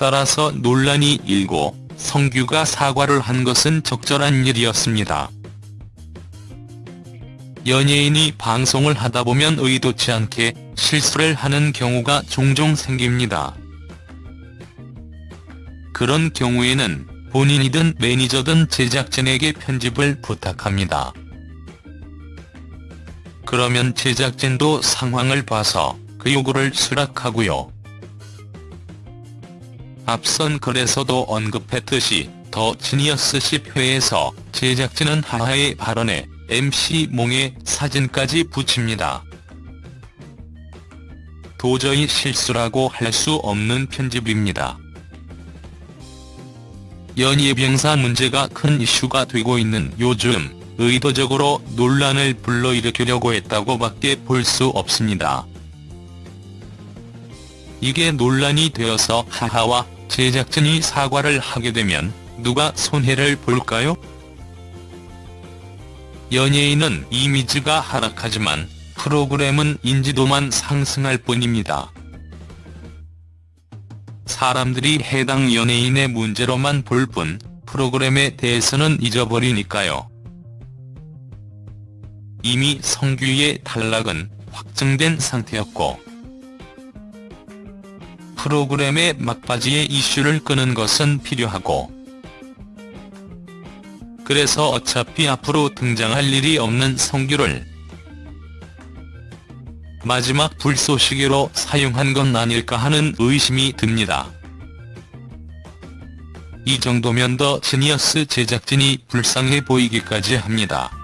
따라서 논란이 일고 성규가 사과를 한 것은 적절한 일이었습니다. 연예인이 방송을 하다 보면 의도치 않게 실수를 하는 경우가 종종 생깁니다. 그런 경우에는 본인이든 매니저든 제작진에게 편집을 부탁합니다. 그러면 제작진도 상황을 봐서 그 요구를 수락하고요. 앞선 글에서도 언급했듯이 더 지니어스 10회에서 제작진은 하하의 발언에 MC 몽의 사진까지 붙입니다. 도저히 실수라고 할 수 없는 편집입니다. 연예병사 문제가 큰 이슈가 되고 있는 요즘 의도적으로 논란을 불러일으키려고 했다고 밖에 볼 수 없습니다. 이게 논란이 되어서 하하와 제작진이 사과를 하게 되면 누가 손해를 볼까요? 연예인은 이미지가 하락하지만 프로그램은 인지도만 상승할 뿐입니다. 사람들이 해당 연예인의 문제로만 볼 뿐 프로그램에 대해서는 잊어버리니까요. 이미 성규의 탈락은 확정된 상태였고 프로그램의 막바지에 이슈를 끄는 것은 필요하고 그래서 어차피 앞으로 등장할 일이 없는 성규를 마지막 불쏘시개로 사용한 건 아닐까 하는 의심이 듭니다. 이 정도면 더 지니어스 제작진이 불쌍해 보이기까지 합니다.